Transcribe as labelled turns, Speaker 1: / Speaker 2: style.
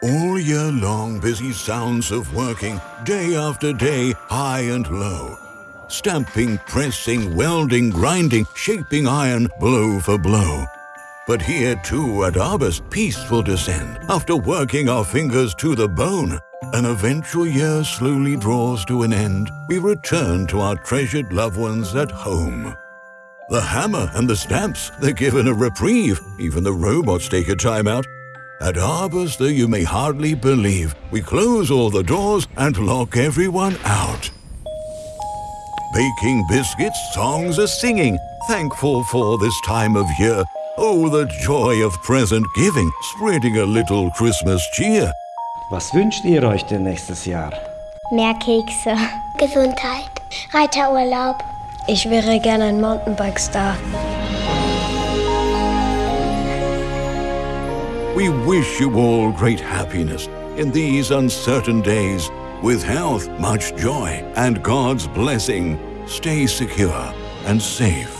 Speaker 1: All year long, busy sounds of working, day after day, high and low. Stamping, pressing, welding, grinding, shaping iron, blow for blow. But here too at Arbus, peace will descend, after working our fingers to the bone. An eventual year slowly draws to an end. We return to our treasured loved ones at home. The hammer and the stamps, they're given a reprieve. Even the robots take a time out. At Arbus, though you may hardly believe, we close all the doors and lock everyone out. Baking biscuits, songs are singing, thankful for this time of year. Oh, the joy of present giving, spreading a little Christmas cheer.
Speaker 2: Was wünscht ihr euch denn nächstes Jahr?
Speaker 3: Mehr Kekse.
Speaker 4: Gesundheit. Reiterurlaub.
Speaker 3: Ich wäre gerne ein Mountainbike-Star.
Speaker 1: We wish you all great happiness in these uncertain days. With health, much joy, and God's blessing, stay secure and safe.